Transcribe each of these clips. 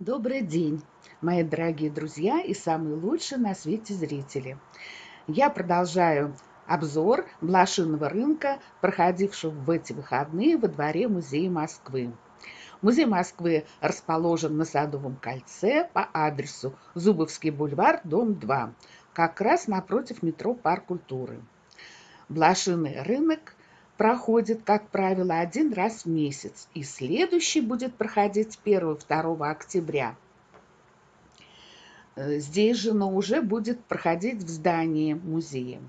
Добрый день, мои дорогие друзья и самые лучшие на свете зрители. Я продолжаю обзор блошиного рынка, проходившего в эти выходные во дворе Музея Москвы. Музей Москвы расположен на Садовом кольце по адресу Зубовский бульвар, дом 2, как раз напротив метро Парк культуры. Блошиный рынок проходит, как правило, один раз в месяц, и следующий будет проходить 1-2 октября. Э, здесь же, но уже будет проходить в здании музея.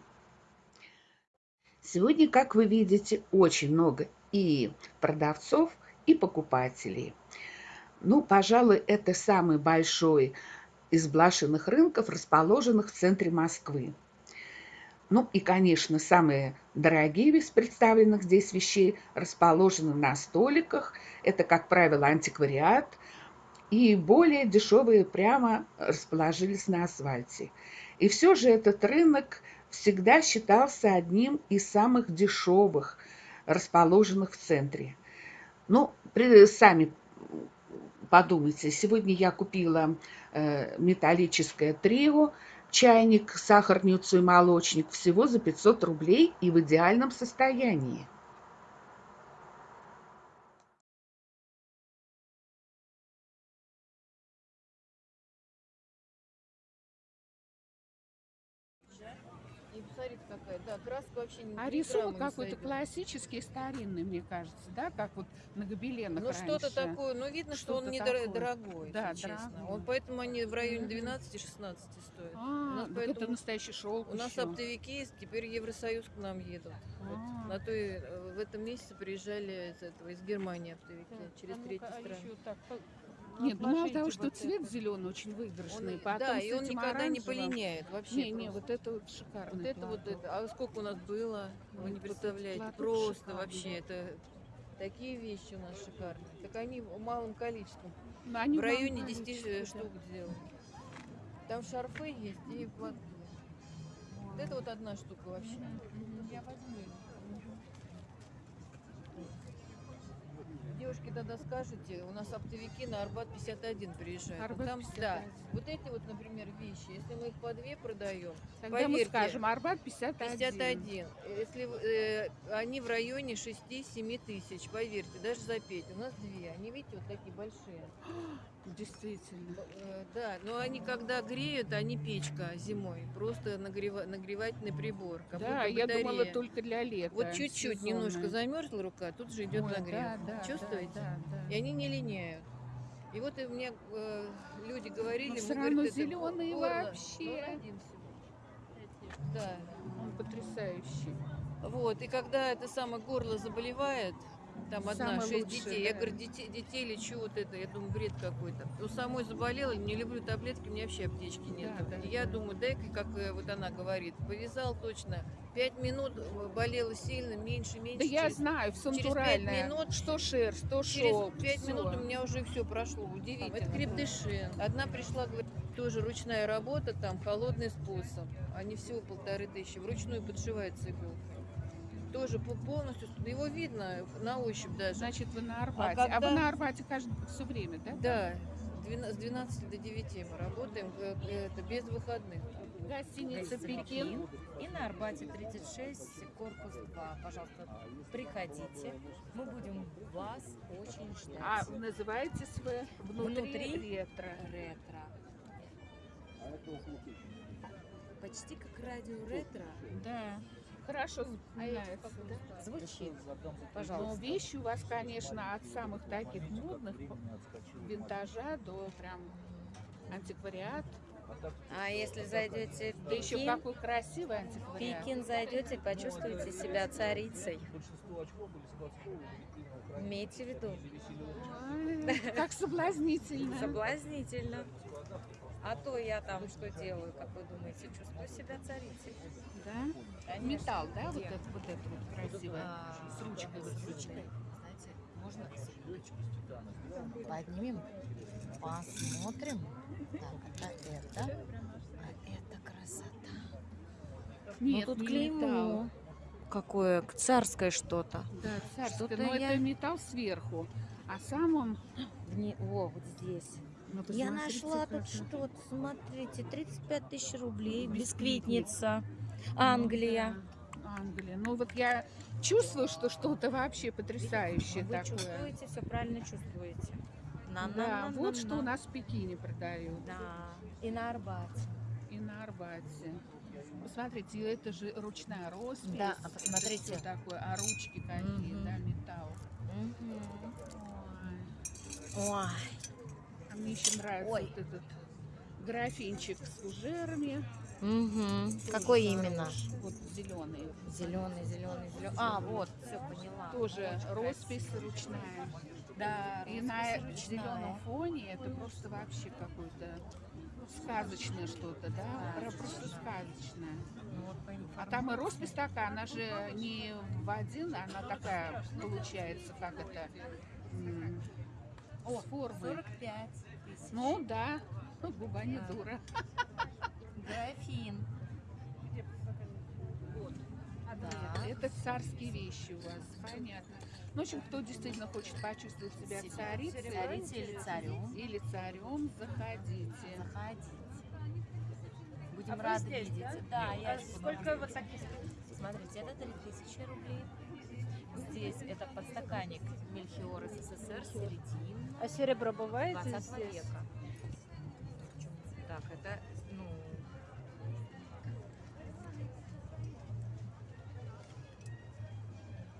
Сегодня, как вы видите, очень много и продавцов, и покупателей. Ну, пожалуй, это самый большой из блошиных рынков, расположенных в центре Москвы. Ну и, конечно, самые дорогие из представленных здесь вещей расположены на столиках. Это, как правило, антиквариат. И более дешевые прямо расположились на асфальте. И все же этот рынок всегда считался одним из самых дешевых, расположенных в центре. Ну, сами подумайте, сегодня я купила э, металлическое трио чайник, сахарницу и молочник всего за 500 рублей и в идеальном состоянии. Краска вообще не А рисунок какой-то классический, старинный, мне кажется, да, как вот на гобеленах Ну что-то такое, ну видно, что, он недорогой, да, честно. дорогой. Он, поэтому они в районе 12-16 стоят. А, у поэтому... это настоящий шелк У нас оптовики, теперь Евросоюз к нам едут. А. Вот, на той, э, в этом месяце приезжали из, этого, из Германии оптовики, через а третьи а страны. Нет, ну мало того, что цвет это. зеленый очень выигрышный, он, потом да, и он никогда оранжевым... не полиняет вообще. Не, не, вот это вот шикарно. Вот это вот это. А сколько у нас было, вы вот не представляете, просто шикарный. вообще это такие вещи у нас шикарные. Так они в малом количестве. Но они в районе 10 штук да. делают. Там шарфы есть и вот. Вот это вот одна штука вообще. Я возьму. Девушки тогда скажете, у нас оптовики на Арбат 51 приезжают. Арбат там, 51. Да, вот эти вот, например, вещи, если мы их по две продаем, Тогда поверьте, мы скажем, Арбат 51. 51. Если э, они в районе 6-7 тысяч, поверьте, даже за 5. У нас две. Они, видите, вот такие большие. Действительно. Э, да, но они когда греют, они печка зимой. Просто нагрева нагревательный прибор. Как да, я думала только для лета. Вот чуть-чуть немножко замерзла рука, тут же идет Ой, нагрев. Да, да, Чувствуете? Да, да, да. И они не линяют. И вот и мне э, люди говорили, но все равно говорит, зеленые вообще. Да. Он потрясающий. Вот, и когда это самое горло заболевает, там одна, шесть детей. Да. Я говорю, детей, детей лечу вот это. Я думаю, бред какой-то. У самой заболела, не люблю таблетки, у меня вообще аптечки нет. Да, да, я да. думаю, дай-ка, как э, вот она говорит, повязал точно. Пять минут э, болела сильно, меньше, меньше. Да через, я знаю, все натуральное. минут, что шерсть, что шелк. Через пять минут у меня уже все прошло. Удивительно. Это крепдышин. Одна пришла, говорит, тоже ручная работа, там холодный способ. Они всего полторы тысячи. Вручную подшивается иголка тоже полностью, его видно на ощупь даже. Значит, вы на Арбате. А, когда... а вы на Арбате каждый, все время, да? Да, с 12 до 9 мы работаем, э, это без выходных. Гостиница Пекин. И на Арбате 36, корпус 2. Пожалуйста, приходите. Мы будем вас очень ждать. А называетесь вы внутри, внутри ретро. Ретро. Почти как радио ретро. Да. Хорошо. А Звучит. Пожалуйста. Но вещи у вас, конечно, от самых таких модных винтажа до прям антиквариат. А если зайдете в Пекин, да еще какой красивый антиквариат. Пекин зайдете, почувствуете себя царицей. Имейте в виду. Ой, как соблазнительно. Соблазнительно. А то я там что делаю, как вы думаете, чувствую себя царицей. Да? Конечно. Металл, да, вот это, вот это вот красивое, а, с ручкой, с ручкой. Знаете, можно поднимем, посмотрим. Так, это это, а это красота. Нет, ну, тут клеймо. Металл. Какое царское что-то. Да, царское, что но я... это металл сверху, а сам он... Вне... О, вот здесь. Ну, Я нашла тут что-то, смотрите, 35 тысяч рублей, бисквитница, Англия. Ну да, Англия. Ну вот я чувствую, что что-то вообще потрясающее Вы такое. чувствуете, все правильно чувствуете. На, на, Да, на, вот на, что на. у нас в Пекине продают. Да, и на Арбате. И на Арбате. Посмотрите, это же ручная роспись. Да, а посмотрите. всё такое, а ручки какие, Мгм. да, металл. Мгм. Ой. Ой, мне еще нравится Ой. вот этот графинчик с фужерами. Тоже какой хорош. именно? Вот зеленый. Зеленый, зеленый, зеленый. А, вот, все поняла. Тоже Очень роспись красиво. ручная. Да, И на зеленом фоне это просто вообще какое-то сказочное что-то, да? Про- Просто сказочное. Ну, вот А там и роспись такая, она же не в один, она такая получается, как это, О, с формой. 45 тысяч. Ну да, губа не Да. дура. Графин. Да. Это царские вещи у вас, понятно. Ну, в общем, кто действительно хочет почувствовать себя Себя царицей царицей или царем. или царем, заходите. Заходите. Будем А рады здесь, видеть. да? Да, я А здесь сколько вот таких? Смотрите, это 3000 рублей. Здесь это подстаканник Мельхиор СССР, середин А серебро бывает 20 здесь? века. Так, это, ну...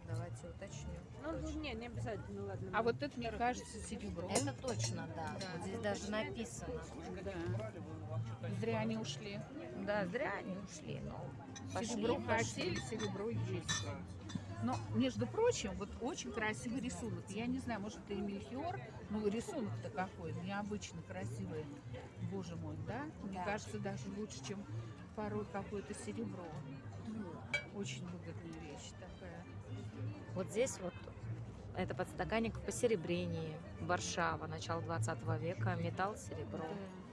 Давайте уточню. Ну, ну, Точно. не, не обязательно, ладно. А вот это, мне кажется, серебро. Это точно, да. Да. Вот здесь даже написано. Да. Зря они ушли. Да, зря они ушли. Ну, пошли, серебро пошли. хотели, серебро есть. Но, между прочим, вот очень красивый рисунок. Я не знаю, может, это и мельхиор, но рисунок-то какой, необычно красивый. Боже мой, да? Мне Да. кажется, даже лучше, чем порой какое-то серебро. Очень выгодная вещь такая. Вот здесь вот это подстаканник в посеребрении. Варшава, начало 20 века, металл, серебро. Да.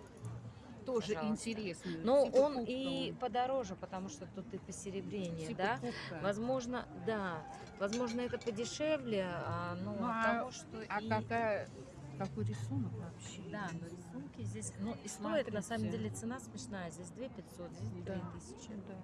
Тоже Пожалуйста. интересный. Но типа он и подороже, потому что тут и посеребрение, Типа да? Возможно, да. Возможно, это подешевле, а, ну, Ну, от а- того, что А и... какая, какой рисунок вообще? Да, но рисунки здесь... Ну, и стоит, на самом деле, цена смешная. Здесь 2 500, здесь Да. 3000. Да.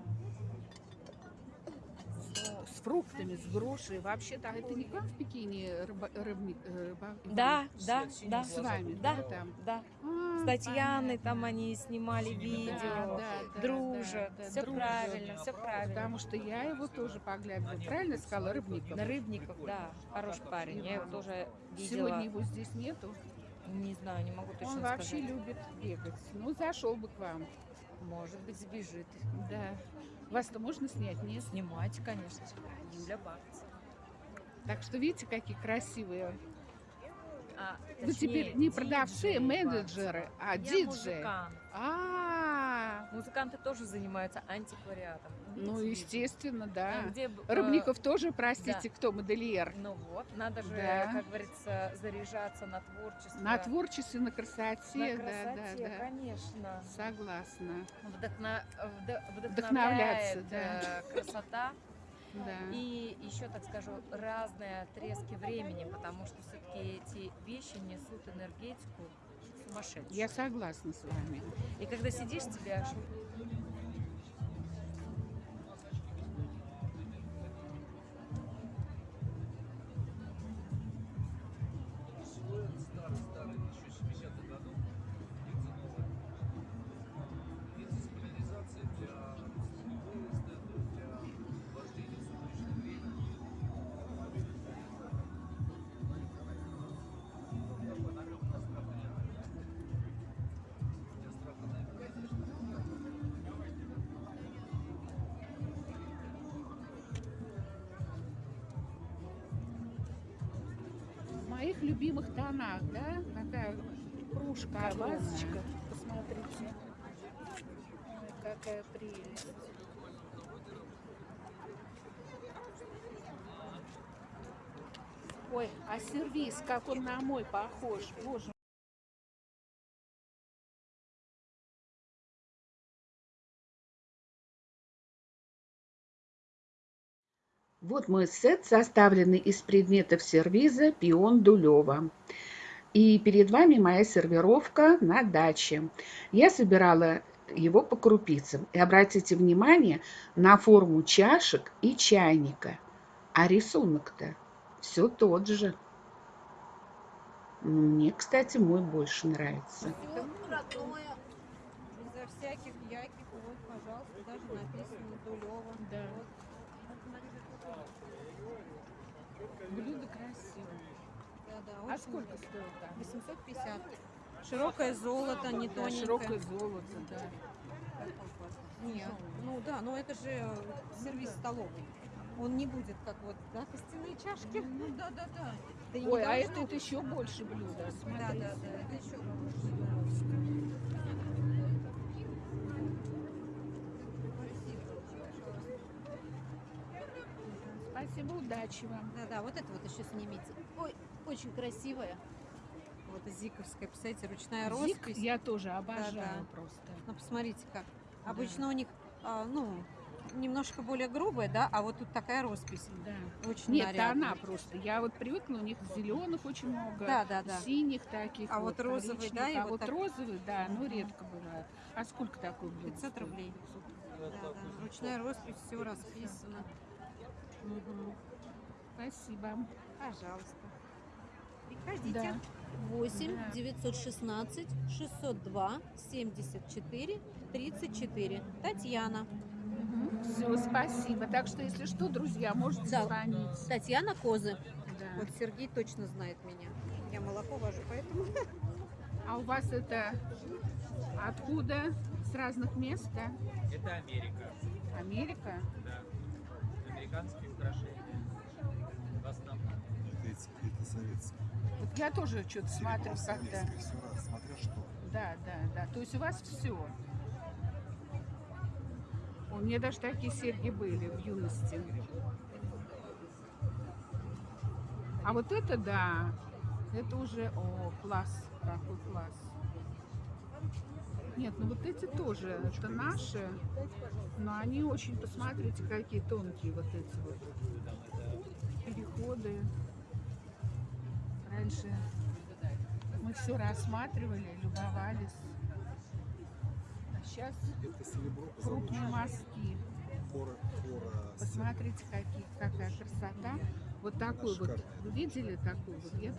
С фруктами, с грушей. Вообще-то это не как в Пекине рыба, рыбник, э, рыба- Да, да, да. с вами, Да, да, там? да. А, С Татьяной понятно. там они снимали видео. Да, да, да, дружат. да, да, все дружат. правильно, все правильно. Потому что я его тоже поглядывала. Правильно сказала, Рыбников? На Рыбников, да, хороший парень. Я его тоже видела. Сегодня его здесь нету. Не знаю, не могу точно Он вообще сказать. любит бегать. Ну, зашел бы к вам. Может быть, сбежит. Да. Вас-то можно снять? Нет? Снимать, конечно. Юля Бакц. Так что видите, какие красивые. А, Вы теперь не продавцы, менеджеры, а диджеи. музыкант. А, Музыканты тоже занимаются антиквариатом. ну, Видите, естественно, да. видите? Где, э, Рыбников тоже, простите, кто модельер. Ну вот, надо же, Да. как говорится, заряжаться на творчество. На творчестве, на красоте, На да, красоте, да, да. конечно. Согласна. Вдохна- вд- Вдохновляться, вдохновляет да. э, красота Да. и еще, так скажу, разные отрезки времени, потому что все-таки эти вещи несут энергетику сумасшедшую. Я согласна с вами. И когда сидишь, тебя моих любимых тонах, да? Такая кружка, вазочка. Посмотрите. Какая прелесть. Ой, а сервис, как он на мой похож. Боже Вот мой сет, составленный из предметов сервиза «Пион Дулева». И перед вами моя сервировка на даче. Я собирала его по крупицам. И обратите внимание на форму чашек и чайника. А рисунок-то все тот же. Мне, кстати, мой больше нравится. Безо всяких яких, вот, пожалуйста, даже написано Дулева. Да. Вот. Блюдо красивое. Да, да, А сколько стоит там? 850. Широкое золото, не Да, тоненькое. широкое золото, да. Нет, ну да, но это же сервис столовый. Он не будет как вот, да, костяные чашки. Ну да, да, да. Да не Ой, а это еще больше блюда. Да, да, да, это еще Спасибо, удачи вам. Да, да, вот это вот еще снимите. Ой, очень красивая. Вот зиковская, представляете, ручная Зик роспись. я тоже обожаю Да-да. просто. Ну, посмотрите как. Обычно у них, а, ну, немножко более грубая, да, а вот тут такая роспись. Да. Очень Нет, нарядная. она просто. Я вот привыкла, у них зеленых очень много, Да, да, да. синих таких. А вот розовый, да, а вот вот так- розовый, да, но Мгм. редко бывает. А сколько такой блюдо 500 стоит? рублей. Да, да. Ручная роспись, все расписано. Спасибо. Пожалуйста. Приходите. Да. 8 Да. 916 602 74 34. Татьяна. Все, спасибо. Так что, если что, друзья, можете Да. звонить. Татьяна Козы. Да. Вот Сергей точно знает меня. Я молоко вожу, поэтому... А у вас это откуда? С разных мест, да? Это Америка, Америка? да. Американские украшения. В основном. Это, это советские. Вот я тоже что-то смотрю как-то. советское, все раз, смотря что. Да, да, да. То есть у вас все. У меня даже такие серьги были в юности. А вот это да, это уже, о, класс, какой класс. Нет, ну вот эти тоже, это наши, но они очень, посмотрите, какие тонкие вот эти вот переходы. Раньше мы все рассматривали, любовались. А сейчас крупные мазки. Посмотрите, какие, какая красота. Вот такой вот. Вы видели такой вот? Я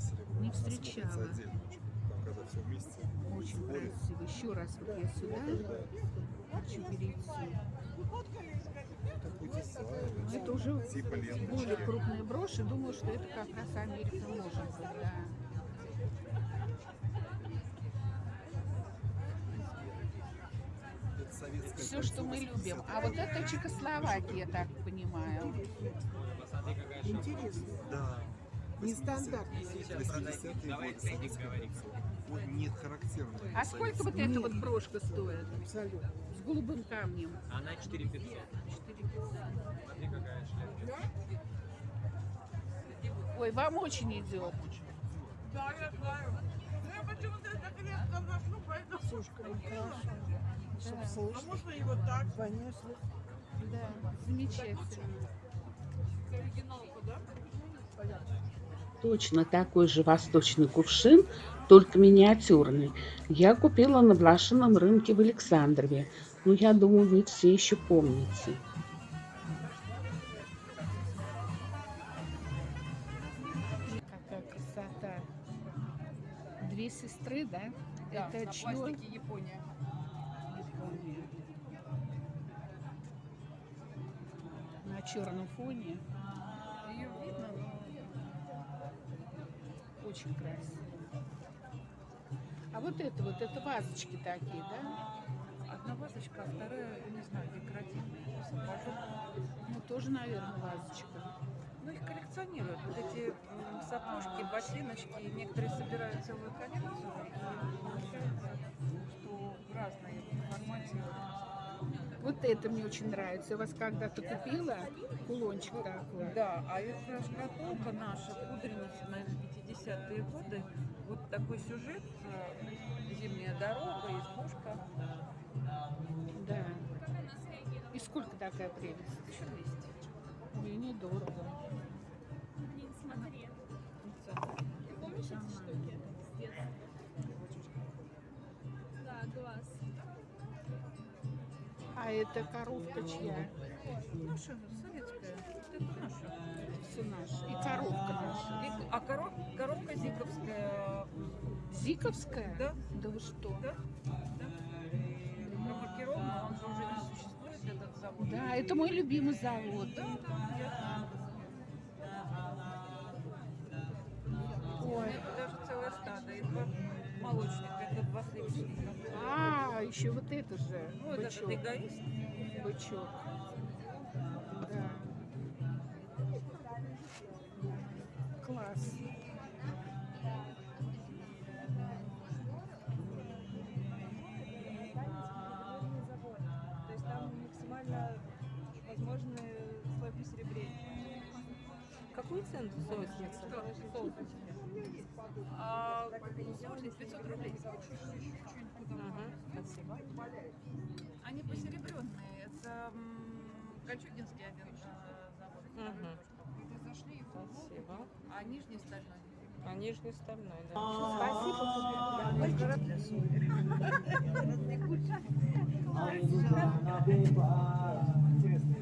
серебро. Не встречала. Все вместе. очень красивый. Еще раз вот я сюда Да, хочу перейти. Но это уже Типа более крупные броши. Думаю, что это как раз Америка может быть, да. Все, что мы любим. А вот это Чехословакия, я так понимаю. Шапка. Да. Нестандартно. Сейчас продайте. 80-е Давай годы не характерно. А сколько вот эта вот брошка стоит? С голубым камнем. Она 4500. 4500. Смотри, какая шляпка. Ой, вам очень идет. А можно его так? Да, замечательно. Точно такой же восточный кувшин, только миниатюрный. Я купила на блошином рынке в Александрове. Ну, я думаю, вы все еще помните. Какая красота. Две сестры, да? Это чье? Япония. Япония. На черном фоне. Очень красиво. А вот это вот, это вазочки такие, да? Одна вазочка, а вторая, не знаю, декоративная. Ну, тоже, наверное, вазочка. Ну, их коллекционируют. Вот эти сапожки, ботиночки. Некоторые собирают целую Вот это мне очень нравится. Я вас когда-то купила кулончик такой. Да, а это шкатулка наша, пудреница, наверное, 50-е годы. Вот такой сюжет. э, Зимняя дорога, избушка. Да. И сколько такая прелесть? 1200. Мне недорого. Эта коровка чья? Наша, советская. Это наша. Все наше. И коровка наша. А коров, коробка зиковская. Зиковская? Да, Да вы что? да, да. Промаркирована, он же уже не существует, этот завод. Да, это мой любимый завод. Да, да, я Ой. Это даже целое стадо, молочника, это два сливочника. А, еще вот это же. Ну, бычок. эгоист. Бычок. Они посеребренные. Это Кольчугинский один э, завод. Мгм. Спасибо. А нижний стальной. А нижний стальной, да. Гора для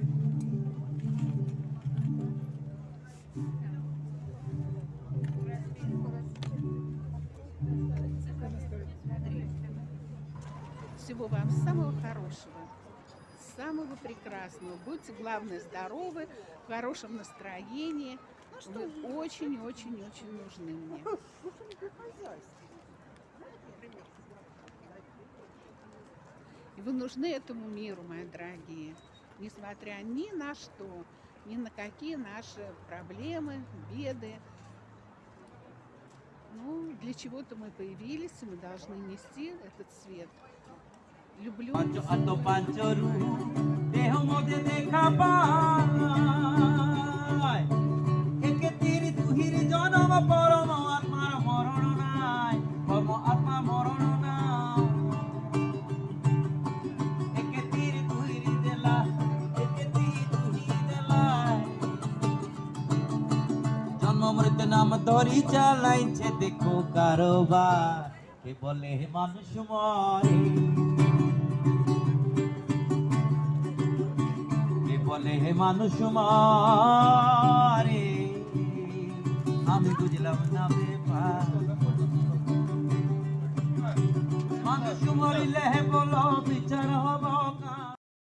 Всего вам самого хорошего, самого прекрасного. Будьте, главное, здоровы, в хорошем настроении. Вы очень-очень-очень нужны мне. И вы нужны этому миру, мои дорогие, несмотря ни на что, ни на какие наши проблемы, беды. Ну, для чего-то мы появились, и мы должны нести этот свет. Люблю. পঞ্চ অত পাঞ্চরু দেহ মধ্যে দেখা পায় একে তীর তুহির জনম পরম আত্মার মরণ নাই পরম আত্মা মরণ নাই একে তীর তুহির দেলা একে তীর তুহি দেলা জন্ম মৃত্যু নাম ধরি চালাইছে দেখো কারোবার কে বলে মানুষ মরে বলে হে মানুষ মারে আমি বুঝলাম না বেপার মানুষ মরিলে হে বলো